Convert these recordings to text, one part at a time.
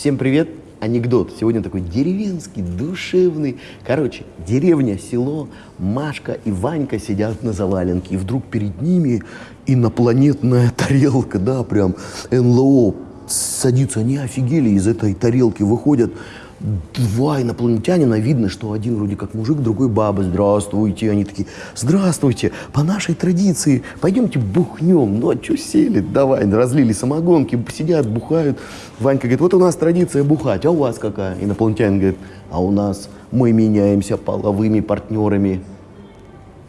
Всем привет! Анекдот. Сегодня такой деревенский, душевный. Короче, деревня, село, Машка и Ванька сидят на заваленке. И вдруг перед ними инопланетная тарелка, да, прям НЛО садится. Они офигели, из этой тарелки выходят два инопланетянина, видно, что один вроде как мужик, другой баба. Здравствуйте. Они такие, здравствуйте, по нашей традиции пойдемте бухнем. Ну, а что сели? Давай, разлили самогонки, сидят, бухают. Ванька говорит, вот у нас традиция бухать, а у вас какая? Инопланетянин говорит, а у нас мы меняемся половыми партнерами.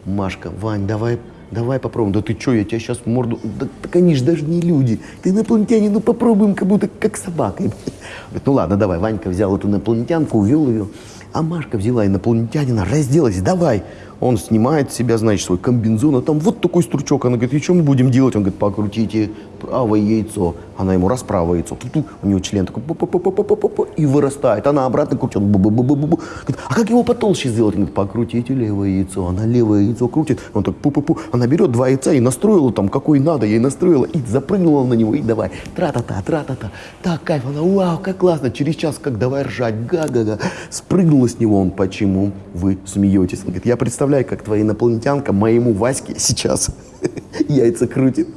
Машка, Вань, давай давай попробуем. Да ты что, я тебя сейчас морду... Да, так они же даже не люди. Ты инопланетяне, ну попробуем, как будто как собака. Говорит, ну ладно, давай. Ванька взял эту инопланетянку, увел ее. А Машка взяла инопланетянина, разделась, давай. Он снимает с себя, значит, свой комбинзон, а там вот такой стручок. Она говорит, и что мы будем делать? Он говорит, покрутите правое яйцо. Она ему раз правое яйцо. Ту -ту. У него член такой пу -пу -пу и вырастает. Она обратно крутит. Бу -бу -бу -бу -бу. Говорит, а как его потолще сделать? Он говорит, покрутите левое яйцо. Она левое яйцо крутит. Он так пу-пу-пу. Она берет два яйца и настроила там, какой надо. Ей настроила и запрыгнула на него. И давай. Тра-та-та, тра-та-та. Так, кайф. Она, вау, как классно. Через час, как давай ржать. Га-га-га. Спрыгнула с него он. Почему вы смеетесь? Он говорит, я представляю, как твоя инопланетянка моему Ваське сейчас яйца крутит.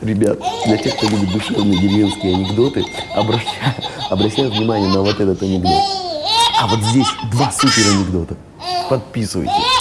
Ребят, для тех, кто любит душевные деревенские анекдоты, обращаю, обращаю внимание на вот этот анекдот. А вот здесь два супер анекдота. Подписывайтесь.